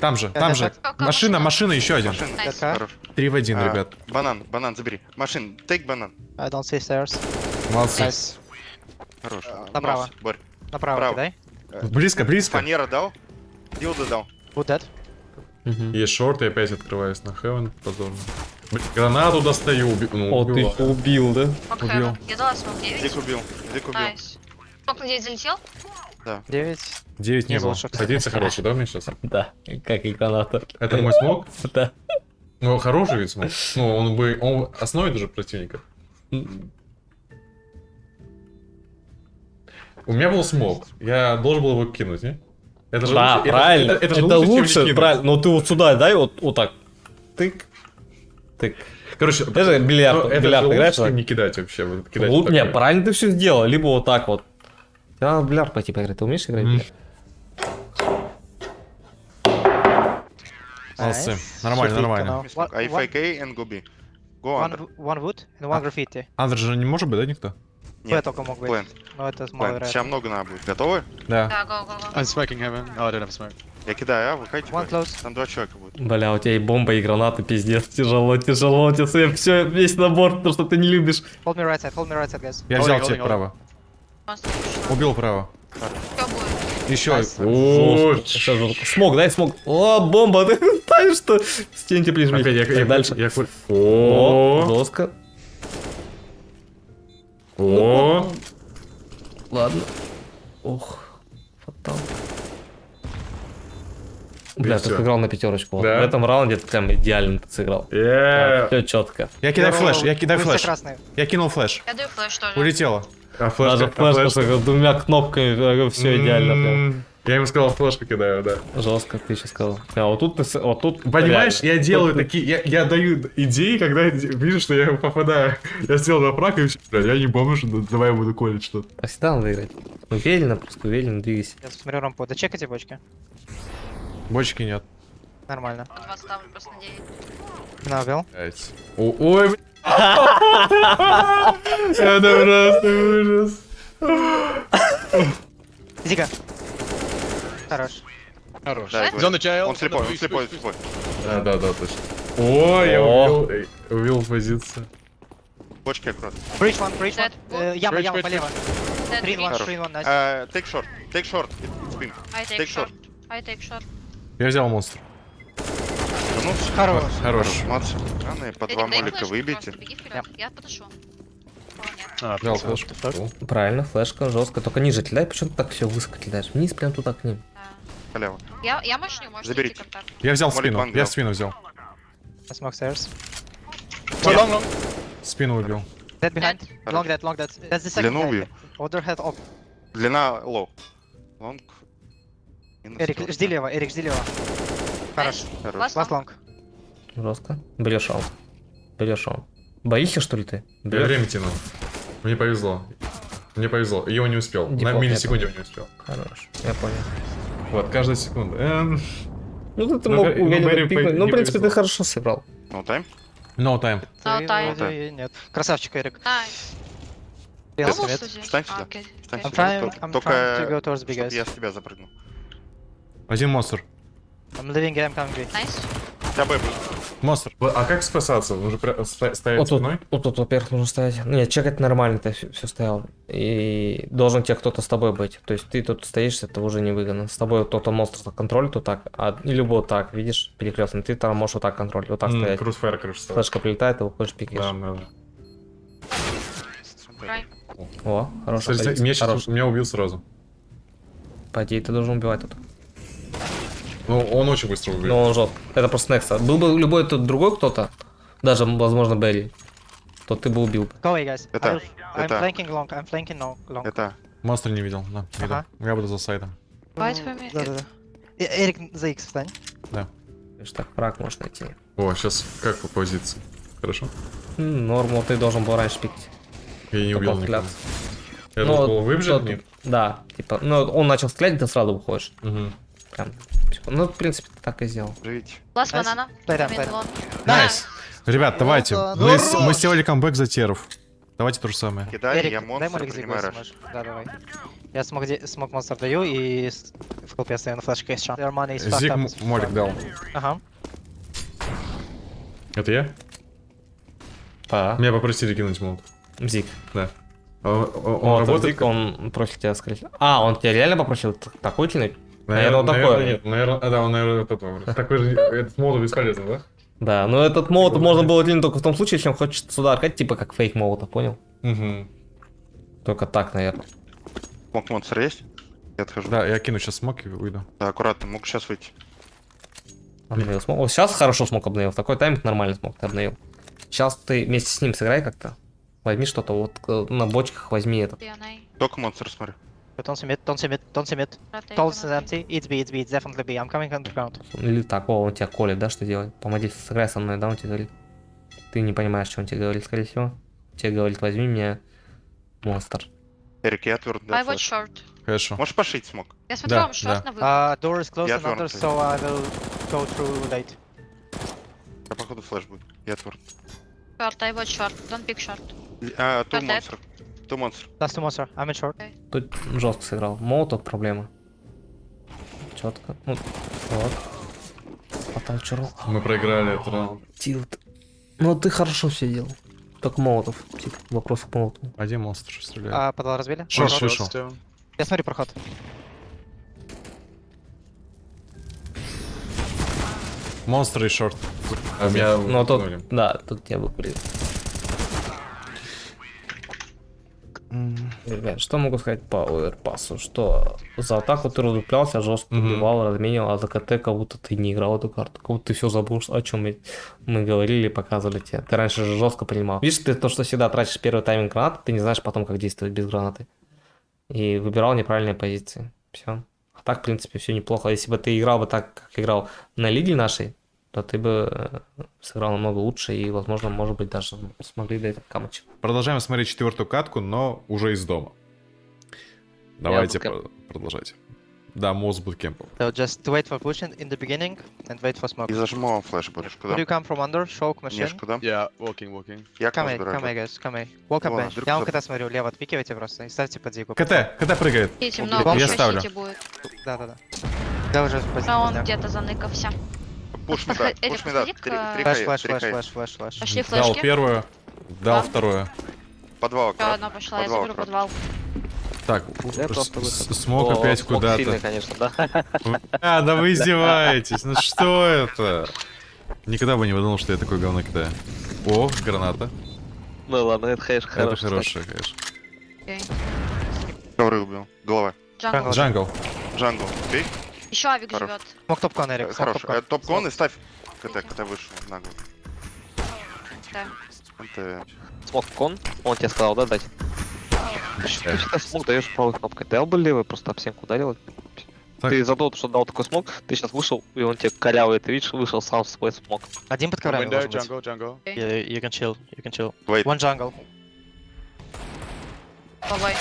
Там же, там же. Машина, машина? еще один. Хорош. Три в один, А, ребят. Банан, банан забери. Машин, take банан. I don't see stairs. Молодцы. Хорош. Направо. Нос, Борь. Направо Право. кидай. Близко, близко. Фанера дал. Дилда дал. Dead. Мгм. Есть шорт, и опять открываюсь на Хевен. Позорно. Блин, Гранату достаю. уби- Ну, О, ты убивал. убил, да? Смок Убил. Я дала смок 9. Зиг убил. Зиг убил. Найс. Смок на 9 залетел? 9. Девять не Не было. лучше. Садится хороший, да, у меня сейчас? [laughs] Да, как и граната. Это мой смог? Да. Ну, хороший ведь смог. Ну, он бы... Он остановит уже противника. У меня был смог. Я должен был его кинуть, не? Это же Да, лучше- это- правильно. Это, Это, лучше, чем не лучше, кинуть. правильно. Но ты вот сюда дай, вот, вот так. Тык. Тык. Короче, Это же бильярд. ну, это бильярд же играешь, лучше, так? не кидать вообще. вот кидать Лу- вот Не, правильно ты все сделал. Либо вот так вот. Тебе надо в бильярд пойти поиграть. Ты умеешь играть бильярд? Молодцы. Nice. Нормально, нормально. I fake A and go B. Go One, one wood and one graffiti. Андер же не может быть, да, никто? Б Нет, только мог быть. плент. Но это маловероятно. Сейчас много надо будет. Готовы? Да. Да, го, го, го. I'm smoking heaven. Oh, I don't have smoke. Я кидаю, а, выходите. One close. Там два человека будет. Бля, у тебя и бомба, и гранаты, пиздец. Тяжело, тяжело. У тебя все, весь набор, то, что ты не любишь. Hold me right side, hold me right side, guys. Я взял holding. право. Убил право. Еще. Смог, дай смог. О, бомба, [laughs] ты знаешь, что? Стеньте ближе. Опять я, дальше. Я, кур- О, о, Ладно. Ох, фатал. Бля, ты сыграл на пятерочку. Да. В этом раунде ты прям идеально ты сыграл. Е. Все четко. Я кидаю флеш, я кидаю флеш. Я кинул флеш. Я даю флеш тоже. Улетело. А Даже флешка с двумя кнопками, все идеально прям. Я ему сказал, флешку кидаю, да. Жестко, ты сейчас сказал. А вот тут ты, с- вот тут Понимаешь, реально. я делаю Тут такие, я, я даю идеи, когда вижу, что я попадаю. Я сделал на прак и все. Бля, я не помню, что давай я буду колить что-то. Так всегда надо играть. Уверенно, просто уверенно двигайся. Я смотрю рампу. Да чекайте бочки. Бочки нет. Нормально. По два ставлю просто на 9. На, убил. Блять. О- Ой, бля. [laughs] Это просто ужас. Зига. Хорош. Хорош. Да, the jail. Он слепой, он слепой, слепой. Да, да, да, точно. Ой, я О. убил, убил позицию. Бочки аккуратно. Breach one. Dead. Э, Яма, яма полево. One, Хорош. three in one, nice. Э, Take short, take short. Spin. I take short. Я взял монстр. Вернулся. Хорош. Хорош. Молодцы. Рано, по два молика выбейте. Я. О, нет. Ah, Взял флешку. Правильно, флешка жестко. Только ниже кидай, почему ты так все высоко кидаешь? Вниз прям туда к ним. Халява. Я, я мощню, можете Заберите. контакт. Я взял Молик спину, я спину взял. Long, long. Спину убил. Dead behind. Dead. Long dead, long dead. That's the second Длину убью. Other head up. Длина low. Long. Минус Эрик, жди лево, Эрик, жди лево. Хорош. Хорош. Last long. long. Жестко. Берешь он. Берешь он. Боишься, что ли ты? Я Берешь? время тянул. Мне повезло. Мне повезло. Его не успел. На Дефолт миллисекунде он не успел. Хорош. Я понял. Вот, каждая секунда. Эм, Ну ты Ну, мог ну, уверенно Гарри пикнуть. Ну, в принципе, ты хорошо сыграл. No time. No time. No time. Нет. Красавчик, Эрик. Что здесь? Встань А, сюда. окей. Встань I'm сюда. Только- I'm Только, trying to go towards big чтоб guys. я с тебя запрыгнул. Один монстр. I'm leaving, I'm coming B. Nice. Тебя Б будет. Монстр. А как спасаться? Ста- стоять Вот тут, спиной? вот тут, во-первых, нужно стоять. Нет, чекать нормально, ты все, стоял. И должен тебе кто-то с тобой быть. То есть ты тут стоишь, это уже невыгодно. С тобой кто-то монстр контролит вот так, а, или вот так, видишь, перекрестно. Ты там можешь вот так контролить, вот так М, стоять. Крузфайр, короче, стоит. Флешка прилетает, ты выходишь, пикаешь. Да, да, да. О, позиция. меня, убил сразу. По идее, ты должен убивать тут. Ну, он очень быстро убил. Но он жестко. Это просто Некса. Был бы любой тут другой кто-то, даже, возможно, Берри, то ты бы убил. Go away, guys. Это- I'm это- flanking long. I'm flanking long. long. Это Монстр не видел, да. видел. Ага. Я буду за сайтом. Me. Да, да, да. Эрик, за X встань. Видишь, так враг можешь найти. О, сейчас как по позиции? Хорошо? Норму ты должен был раньше пикать. Я не убил никого. Я Ну, должен был Нет? Да, типа, ну он начал стрелять, ты сразу выходишь. Мгм. Прям. Ну, в принципе, так и сделал. живите. Last Nice. play them. long. Nice. Ребят, давайте. да, Мы, мы сделали камбэк за теров. Давайте то же самое. Кидай, Эрик, я дай монстр, молик принимаю rush. Да, давай. Я smoke, smoke монстр даю и в колпе стою на флешке fucked Зиг молик дал. Ага. Это я? Да. Меня попросили кинуть молот. Зик. Да. А Он, он- он работает? Он просит тебя скрыть. А, он тебя реально попросил такой кинуть? Наверное, Наверное, вот такое. нет. Наверное, а, да, он, наверное, этот выбрал. Такой же, этот молот бесполезный, да? Да, но этот молот можно было кинуть только в том случае, если он хочет сюда аркать, типа как фейк молота, понял? Угу. Только так, наверное. Смог монстр есть? Я отхожу. Да, я кину сейчас смок и уйду. Да, аккуратно, мог сейчас выйти. Обновил смог. Вот сейчас хорошо смог обновил. В такой тайминг нормально смог ты обновил. Сейчас ты вместе с ним сыграй как-то. Возьми что-то, вот э, на бочках возьми этот. DNA. Только монстр смотри. Don't mid, don't see mid, don't Tall on is okay. empty. It's B, it's B, it's definitely B. I'm coming underground. Или так, о, он тебя колет, да, что делать? Помоги, сыграй со мной, да, он тебе говорит. Ты не понимаешь, что он тебе говорит, скорее всего. Тебе говорит, возьми меня монстр. Эрик, я отвернут, да, I watch short. Хорошо. Можешь пошить смог? Я смотрю, Да, вам да. на выход. Uh, door is closed and under, so I will go through late. А походу флеш будет. Я отвернут. Short, I watch short. Don't pick short. А, ту Котлет. монстр. Ту монстр. Last two monster. I'm in short. Тут жестко сыграл. Мол, тут проблема. Четко. Ну, вот. Потом чуру. Мы проиграли этот раунд. Тилт. Ну, ты хорошо все делал. Только молотов. Типа, вопрос к молоту. Один монстр стреляет. А, подвал разбили? Шорт вышел. Я смотрю проход. Монстр и шорт. А меня Ну, а тут, ткнули. да, тут тебя выкурили. Ребят, что могу сказать по оверпасу? Что за атаку ты разуплялся, жестко убивал, разменил, а за КТ как будто ты не играл эту карту. Как будто ты все забыл, о чем мы, мы говорили и показывали тебе. Ты раньше же жестко принимал. Видишь, ты то, что всегда тратишь первый тайминг гранаты, ты не знаешь потом, как действовать без гранаты. И выбирал неправильные позиции. Все. А так, в принципе, все неплохо. Если бы ты играл бы так, как играл на лиге нашей, то ты бы э, сыграл намного лучше и, возможно, может быть, даже смогли дать камыч. Продолжаем смотреть четвертую катку, но уже из дома. Давайте про- продолжать. Да, мост буткемпом. So just wait for pushing in the beginning and wait for smoke. И зажму вам флеш будешь. Куда? you come from under? Shock machine. Неш, куда? Yeah, walking, walking. Я Come забираю. come here, guys, come here. Welcome Ладно, bench. Я вам КТ смотрю, лево отпикивайте просто и ставьте под зигу. КТ, КТ прыгает. Я ставлю. будет. Да-да-да. Да, уже спасибо. А он да. где-то заныкался. Push Эрик, push три Flash, flash, flash, flash, flash, flash. Пошли Дал флешки. первую, дал Да. вторую. Подвал Еще одна пошла, я заберу подвал. Так, выход. smoke О, опять куда-то. конечно, да. А, да вы [laughs] [laughs] издеваетесь, ну что это? Никогда бы не подумал, что я такой говно кидаю. О, граната. Ну ладно, это, конечно, Это хорошо. хорошее, конечно. Окей. Ковры убил. Голова. Jungle. Jungle. Jungle. Окей? Еще авик Хорош. живет. Смог топ-кон, Эрик, smoke Хорошо. top con. Э, Top con и ставь. КТ, КТ вышел на голову. Да. Это... Смог кон, он тебе сказал, да, дать? Ты всегда smoke даешь правой кнопкой. Дал бы левый, просто об стенку ударил. Так. Ты задал, что дал такой smoke, ты сейчас вышел, и он тебе корявый, ты видишь, вышел сам в свой smoke. Один под коврами должен быть. jungle, jungle. Yeah, you can chill, you can chill. Wait. One jungle. Давай.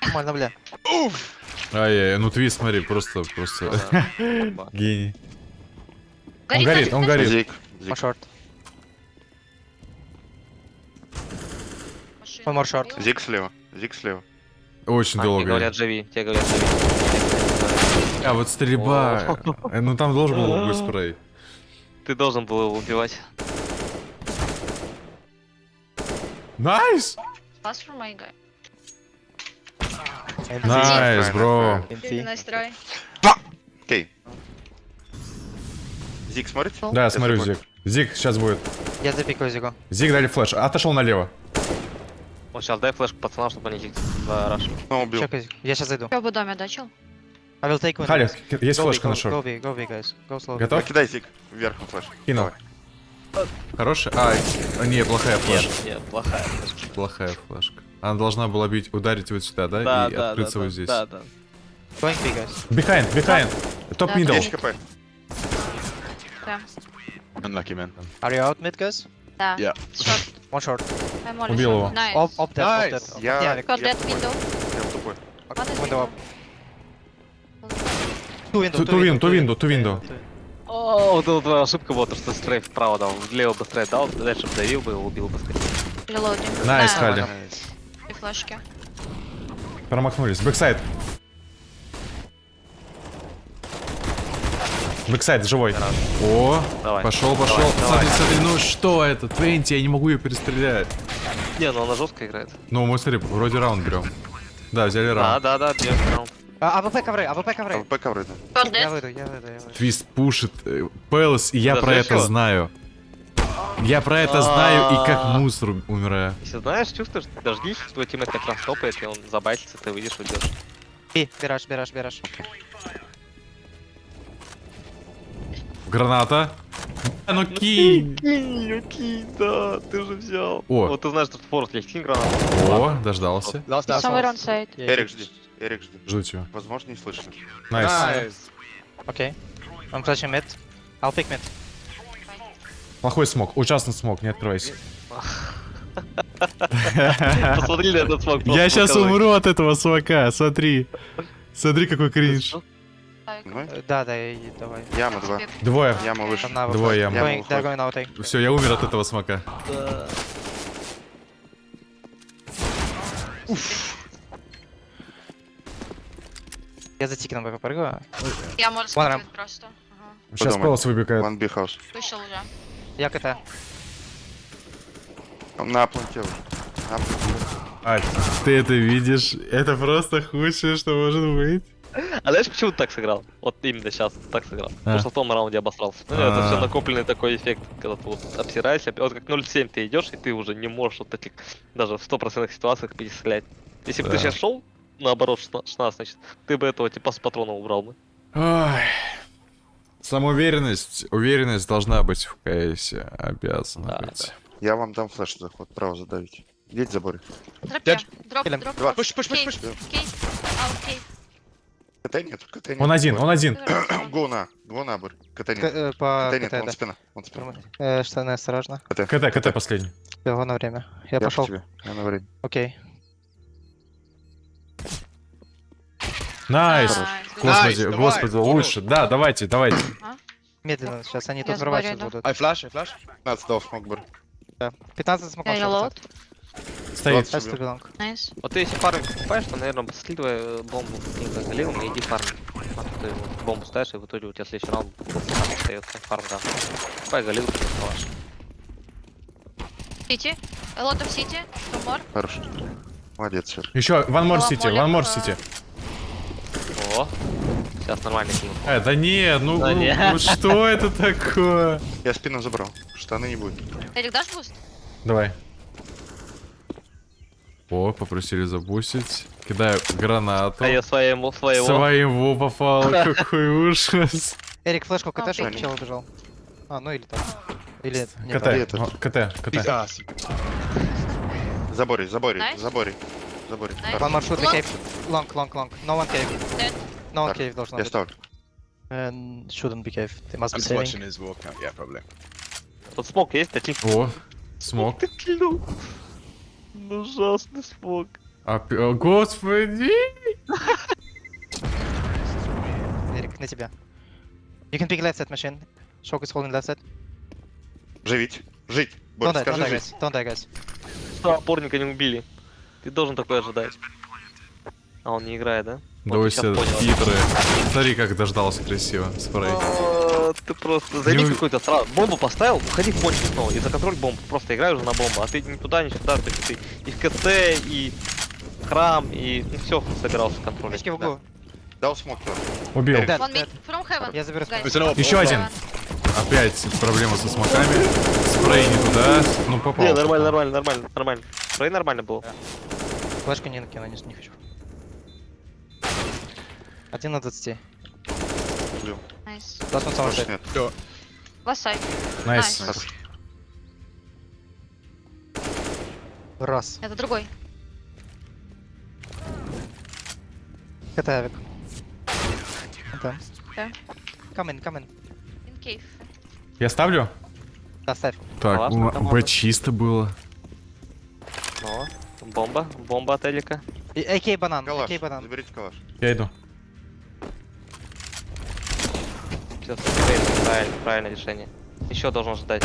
Нормально, бля. Ай-яй, ну твист, смотри, просто, просто [laughs] гений. Горит, горит, он горит. Зик. Short. Машина One more short. убила. Зик слева. Зик слева. Очень А, тебе долго. говорят, живи, тебе говорят, живи. А вот стрельба. Ну там должен был [laughs] быть спрей. Ты должен был его убивать. Nice! Pass for my guy. Nice, T. nice try. Окей. Зик смотрите? Да, Я смотрю. Зиг. Зиг сейчас будет. Я запикаю зигу. Зиг дали flash. Отошел налево. Вот сейчас дай флешку пацанам, чтобы они зиг за rush. Ну, убил. Чекай зиг. Я сейчас зайду. Я бы доме дачил. I will take window. Халя, guys. есть Go флешка go- нашел. Go B, go B, guys. Go slow. Готов? Кидай зиг вверх на flash. Кинул. Хороший? А, не, плохая Нет, флешка. нет, плохая. Плохая флешка. Она должна была бить, ударить вот сюда, да? Да, и да, да, открыться да, вот здесь. да, да. Behind, behind. Топ Да, middle. 10 хп. Да. Unlucky, man. Are you out mid, guys? Да. Yeah. Short. One short. Убил его. Nice. Op, op dead, op Nice. dead. Я- Yeah, Got Я that тупой. window. Я тупой. One is window up. window. Two window, Two- window, two window, two window. О, твоя ошибка была, то, что strafe вправо дал, влево бы strafe дал, дальше бы давил бы, убил бы скорее. Reloading. Nice, Да, Халя. И флешки. Промахнулись. Backside. Backside живой. О, Давай. пошел, пошел. Давай, Смотри, давай. смотри, ну что это? Твенти, я не могу ее перестрелять. Не, ну она жестко играет. Ну, мы, смотри, вроде раунд берем. Да, взяли Да, раунд. да, да, бьем раунд. А, АВП ковры, АВП ковры. АВП ковры, да. Я выйду, я выйду, я выйду. Твист пушит. э, Palace, и я Да про это чё? знаю. Я про это знаю и как А. мусор умираю. Если знаешь, чувствуешь, дождись, твой teammate как раз топает, и он забайтится, ты выйдешь, уйдешь. B, B rush, B rush, B rush. Граната. А, ну кинь. Кинь, окей, да, ты же взял. О. Вот ты знаешь, что форт есть, кинь гранату. О, дождался. On side. Эрик, жди. Эрик, жди. Жду тебя. Возможно, не слышно. Nice. Nice. Okay. I'm flashing mid. I'll pick mid. Плохой smoke. Ужасный smoke, не открывайся. [laughs] Посмотри на этот smoke. Я сейчас умру от этого смока, смотри. Смотри, какой кринж. Ну, Э, Да, да, и- и давай. яма 2. Двое. Яма выше. Двое яма. Все, я умер от этого смока. Я за тикином попрыгаю. Я смотреть просто. Сейчас. Пэлас выбегает. One B house. Вышел уже. Я КТ. Он на планте уже. На планте. А, ты это видишь? Это просто худшее, что может быть. А знаешь, почему ты так сыграл? Вот именно сейчас так сыграл. Потому что в том раунде обосрался. Ну, это А. все накопленный такой эффект, когда ты вот обсираешься. Вот как 0.7 ты идешь, и ты уже не можешь вот таких даже в стопроцентных ситуациях перестрелять. Если бы ты Да. сейчас шел, наоборот, 16, значит, ты бы этого типа с патрона убрал бы. Ой. Самоуверенность, уверенность должна быть в КСе, обязана Да, быть. Я вам дам флеш заход. Право задавить. Идите забор. Дропе. Дроп, дроп. Push. Кейт. Кейт. Аут, кейт. КТ нет, КТ нет. Он один, он один. Го на. Го на, Бр. КТ нет. э, По КТ нет, КТ, он да. спина. Он спина. Э, Штаны осторожно. КТ. КТ, КТ последний. Всего на время. Я Я пошел. Я на время. Окей. Найс. Господи, давай, господи, давай. лучше. Да, давайте, давайте. Медленно, сейчас они Я тут взрывать будут. I flash, I flash. 15 дал smoke. Да. 15 smoke reload. Стоит. Nice. Вот ты если фамас покупаешь, то, наверное, слитывай э, бомбу каким-то галилом и иди фамас. А то ты вот бомбу ставишь, и в итоге у тебя следующий раунд фамас остается, фамас да. Покупай галил, ты калаш. CT. A lot of CT. Two more. Хорош. Молодец. Еще, One more CT, one more э, CT. О, сейчас нормально кинул. Э, да не, ну, Да ну, не. ну что это такое? Я спину забрал. Штаны не будет. Эрик, дашь буст? Давай. О, попросили забустить. Кидаю гранату. А я своему, своего. Своего попал, [laughs] какой ужас. Эрик, флешку КТ, чтобы чел убежал. А, ну или так. Или... не КТ, КТ, КТ. Пикас. [laughs] Забори, забори, One more shoot, Long. cave. Long, long, long. No one cave. No one cave должно Я быть. ставлю. And shouldn't be cave. They must I'm be saving. watching his walk out. Yeah, probably. Тут смог есть, таких. О, смог. Ты кинул. Ну, ужасный смог. А, пи- о, господи. Эрик, на тебя. You can pick left side machine. Shock is holding left side. Живить. Жить. Don't don't скажи die, жить. guys. Don't die, guys. Что, опорника не убили. Ты должен такое ожидать. А он не играет, да? Да вы все хитрые. Смотри, как дождался красиво. Спрей. А, Ты просто займи Не какой-то сразу. Бомбу поставил, уходи в кончик снова. И законтроль бомбу. Просто играй уже на бомбу. А ты ни туда, ни сюда. То есть ты и в КТ, и храм, и ну, все собирался контролить. Углу. Дал смог. Убил. Dead, One dead. From heaven. Я заберу op. Еще один. Опять проблема со смоками. Спрей не туда. Ну, попал. Не, нормально, нормально, нормально, нормально. Трой нормально было. Флешку не накину, не, не хочу. Один на 20. Nice. Summer Больше side. нет. Nice. Nice. Раз. Это другой. Это авик. Да. Да. Come in, come in. In cave. Я ставлю? Да, ставь. Так, Классно, чисто было. Ну, бомба, бомба от Элика. И AK банан, Калаш. AK банан. Заберите калаш. Я иду. Все, правильно, правильное решение. Еще должен ждать.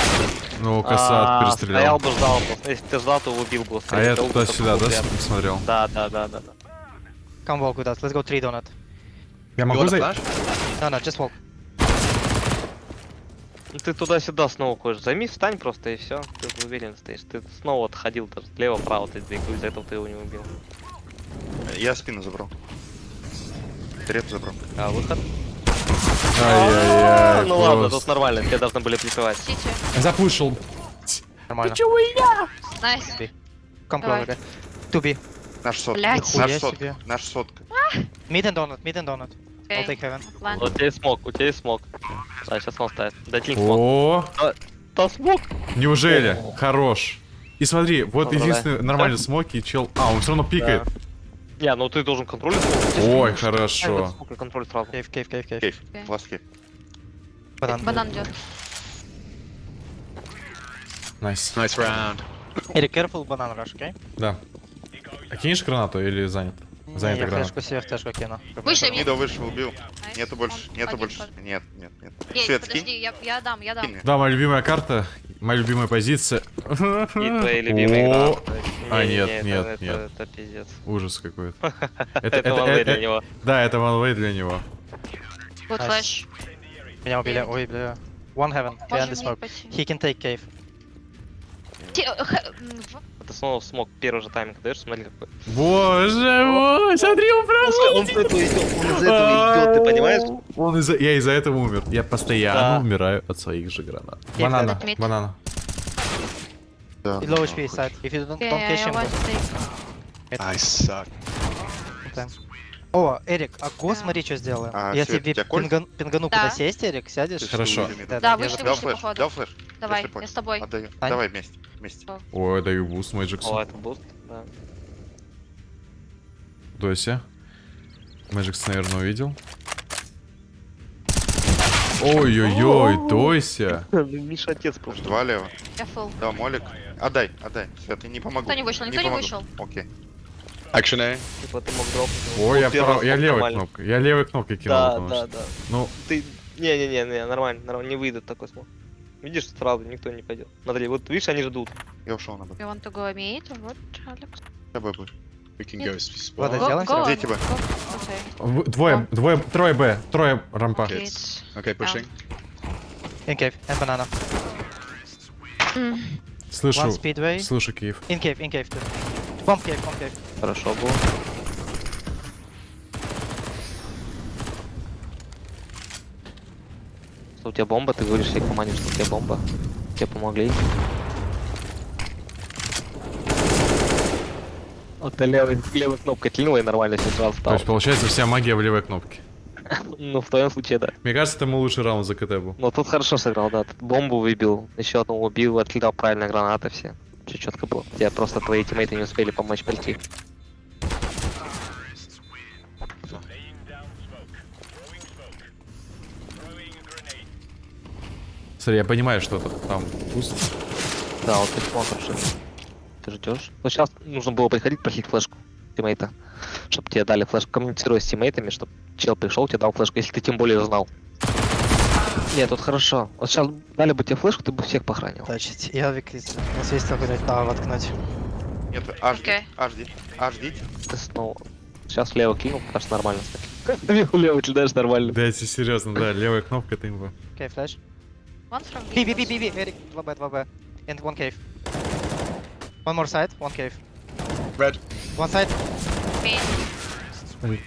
Ну, косат А, перестрелял. Стоял бы, ждал бы. Если ты ждал, то убил бы. А я туда-сюда, да, смотрел? Да, да, да, да, да. Come walk with us. Let's go three donut. Я могу зайти? No, no, just walk. Ну ты туда-сюда снова ходишь. Займи, встань просто и все. Ты уверен стоишь. Ты снова отходил даже слева-право ты двигал, из-за этого ты его не убил. Я спину забрал. Треп забрал. А выход? Ай-яй-яй, ну ладно, тут нормально, тебе должны были. Сити. Запушил. Нормально. Nice. Come Давай. closer. Two B. Наш сотка. Наш сотка. Наш сотка. Mid and donut, mid and donut. I'll take heaven. У тебя есть smoke, у тебя есть smoke. Да, сейчас он ставит. Дайте smoke. О, Да smoke! неужели? Хорош. И смотри, вот Поздравляю. единственный нормальный смоки, чел... А, он все равно пикает. Не, ну ты должен контролить smoke. Ой, хорошо. smoke и контроль сразу. Cave, cave. Cave. Окей. Last cave. Банан. Банан идет. Nice. Nice round. Eric, careful banana rush, okay? Да. А кинешь гранату или занят? Не, Занята я флешку себе в тэшку кину. Вышли, Мидо вышел, убил. Нету больше. Нету один больше. Нет, нет, нет. Свет подожди, я, я дам, я дам. Да, моя любимая карта, моя любимая позиция. И твои любимые О, гранаты. А, Не, нет, не, нет, это- нет. Это это пиздец. Ужас какой-то. [laughs] Это ванвей для него. Да, это ванвей для него. Вот flash. Меня убили, ой, бля. One heaven, behind the smoke. He can take cave. Э, Это снова смог первый же тайминг даешь, смотри какой. Боже мой, смотри, он прям... Он из этого идет, ты понимаешь? Он из-за... Я из-за этого умер. Я постоянно умираю от своих же гранат. Банана, банана. Да. Low HP side. If you don't, Yeah, don't catch him, take. I suck. time. О, Эрик, а го, Да. смотри, что сделаю. А, Я Свет, тебе тебя пинган- пингану, Да. куда сесть, Эрик, сядешь? Ты Хорошо. Да, Да, я вышли, Дал вышли, флеш, походу. дал флеш. Давай, Если я с тобой. Отдаю. Ань. Давай вместе. Вместе. Ой, даю буст О, Мэджиксу. это буст, да. Дося. Мэджикс, наверное, увидел. Ой-ой-ой, Дося. Миша отец просто. Два лево. Я full. Да, молик. Отдай, отдай. Свет, я не помогу. Никто не вышел, никто не помогу. вышел. Окей. Action A. Типа ты мог дропнуть. Ой, я, прав... я левой кнопкой. Я левой кнопкой кинул, Да, да, что... да. Ну, Ты... Не-не-не, не, нормально, нормально, не выйдет такой смог. Видишь, сразу никто не пойдет. Смотри, вот видишь, они ждут. Я ушел на Б. You want to go? Вот, Алекс. Я Б будет. We can go s- Ладно, сделаем. Окей. в- двое, двое, трое Б, трое рампа. Kids. Okay, pushing. In cave, and banana. Слышу, слышу Киев. In cave, in cave, too. Bomb cave, bomb cave. Хорошо было. Что у тебя бомба? Ты говоришь всей команде, что у тебя бомба. Тебе помогли. Вот ты левой, левой кнопкой клинила и нормально все сразу То стало. есть, получается, вся магия в левой кнопке. [laughs] Ну, в твоем случае, да. Мне кажется, это мой лучший раунд за КТ был. Ну, тут хорошо сыграл, да. Тут бомбу выбил, еще одну убил, откидал правильно гранаты все. Все четко было. Тебе просто твои тиммейты не успели помочь прийти. Смотри, я понимаю, что это там пусто. Да, вот ты смотришь. Ты ждешь. Вот сейчас нужно было приходить, просить флешку тиммейта. Чтобы тебе дали флешку, коммуницируя с тиммейтами, чтобы чел пришел, тебе дал флешку, если ты тем более знал. Нет, тут хорошо. Вот сейчас дали бы тебе флешку, ты бы всех похоронил. Тачить. Я викрис. У нас есть только дать право воткнуть. Нет, аж Окей. аж аж Ты снова. Сейчас влево кинул, кажется, нормально. Влево [laughs] кидаешь нормально. Да, если серьезно, да, левая кнопка это. One from B, B, B, windows. B, B. Eric, 2B, 2B. And one cave. One more side, one cave. Red. One side. Main.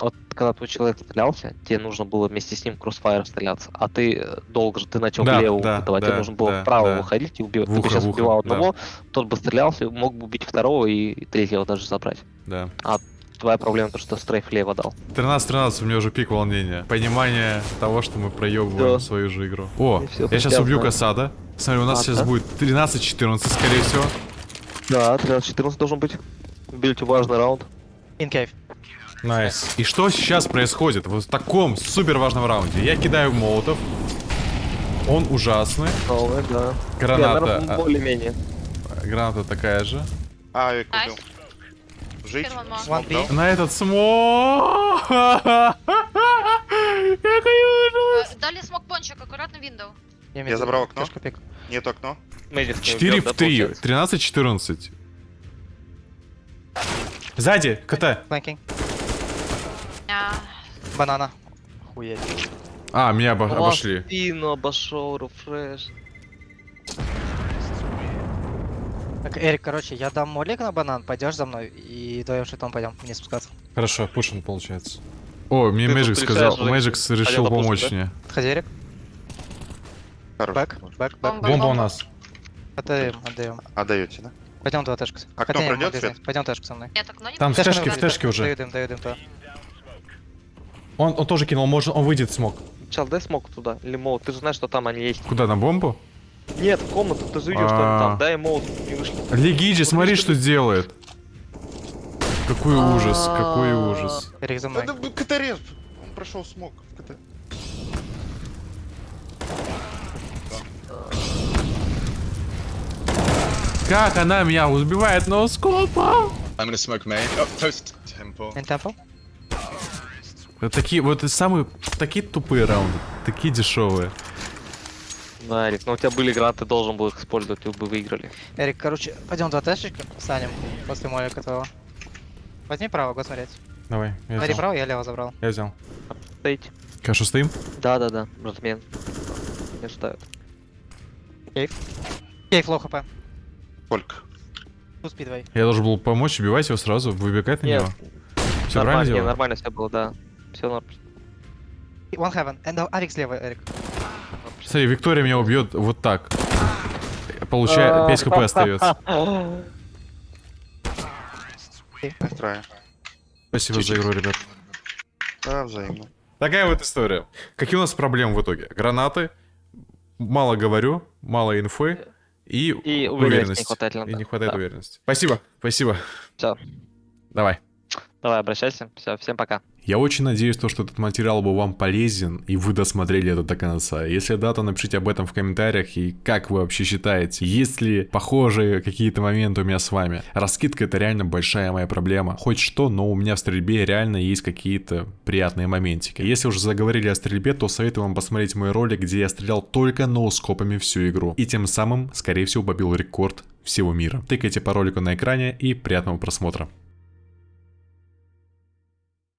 Вот когда твой человек стрелялся, тебе нужно было вместе с ним кроссфайр стреляться. А ты э, долго же, ты начал Да, влево да, тебе да, нужно было да, вправо да. выходить и убивать. В Ты бы ухо, сейчас ухо, убивал да. одного, тот бы стрелялся, мог бы убить второго и третьего даже забрать. Да. Твоя проблема то, что стрейф лево дал. 13-13, у меня уже пик волнения. Понимание того, что мы проебываем Да. свою же игру. О, я сейчас убью знаю. Касада. Смотри, у нас А, сейчас да? будет 13-14, скорее всего. Да, 13-14 должен быть. Бильте важный раунд. In Найс. И что сейчас происходит в таком супер важном раунде? Я кидаю молотов. Он ужасный. Новый, да. Граната, Не, наверное, а, более-менее. граната такая же. Авик Найс. убил. Жить? На этот смог. [laughs] Какой ужас. Э, Дали смок-пончик, аккуратно виндоу. Я забрал окно. Нет окно. Медик не 4 убьёт, да, в 3. получается? 13-14. Сзади, КТ. А, Банана. Хуеть. А, меня обо- обошли. спину обошел, рефреш. Так, Эрик, короче, я дам молик на банан, пойдешь за мной и вдвоем шитом пойдем вниз спускаться. Хорошо, пушен получается. О, мне Мэджик сказал, Мэджик решил помочь допустим, мне. Подходи, Эрик. Back, back, back. Бомба. У нас. Отдаем, отдаем. Отдаете, да? Пойдем туда тэшку. Окно Хотя не, свет? разницы. Пойдем тэшку со мной. нет, окно не Там в тэшке, в тэшке уже. Даю дым, даю дым, то. Он, он тоже кинул, может, он выйдет smoke. Чел, дай smoke туда. Или молот. Ты же знаешь, что там они есть. Куда, на бомбу? Нет, в комнату, ты же видел, что А. они там. Дай молот, не вышли. Легиджи, смотри, что делает. Какой А. ужас, какой ужас. Эрик за мной. Да, да, КТ рез. Он прошел смог в КТ. Как она меня убивает ноускопом? I'm gonna smoke main. Oh, toast temple. In temple. Вот такие, вот самые, такие тупые раунды, такие дешевые. Да, Эрик, ну у тебя были гранаты, ты должен был их использовать, вы бы выиграли. Эрик, короче, пойдем два тэшечка, станем после молика твоего. Возьми право, go смотреть. Давай, я Смотри взял. право, я лево забрал. Я взял. Стоите. Хорошо, стоим? Да-да-да, братмен. Не ставят. Cave. Cave low HP. Сколько? Тут спидвей. Я должен был помочь, убивать его сразу, выбегать на Нет, него. Все правильно нормально, не, нормально все было, да. Все норм. One heaven. And Авик слева, Эрик. Смотри, Виктория меня убьет вот так. Получает 5 хп остается. Настраиваю. Спасибо за игру, ребят. Да, взаимно. Такая вот история. Какие у нас проблемы в итоге? Гранаты, мало говорю, мало инфы и, И уверенности уверенность. не хватает И не хватает Да. уверенности. Спасибо, спасибо. Всё. Давай. Давай, обращайся. Все, всем пока. Я очень надеюсь, то, что этот материал был вам полезен, и вы досмотрели это до конца. Если да, то напишите об этом в комментариях, и как вы вообще считаете, есть ли похожие какие-то моменты у меня с вами. Раскидка это реально большая моя проблема. Хоть что, но у меня в стрельбе реально есть какие-то приятные моментики. Если уже заговорили о стрельбе, то советую вам посмотреть мой ролик, где я стрелял только ноускопами всю игру. И тем самым, скорее всего, побил рекорд всего мира. Тыкайте по ролику на экране и приятного просмотра.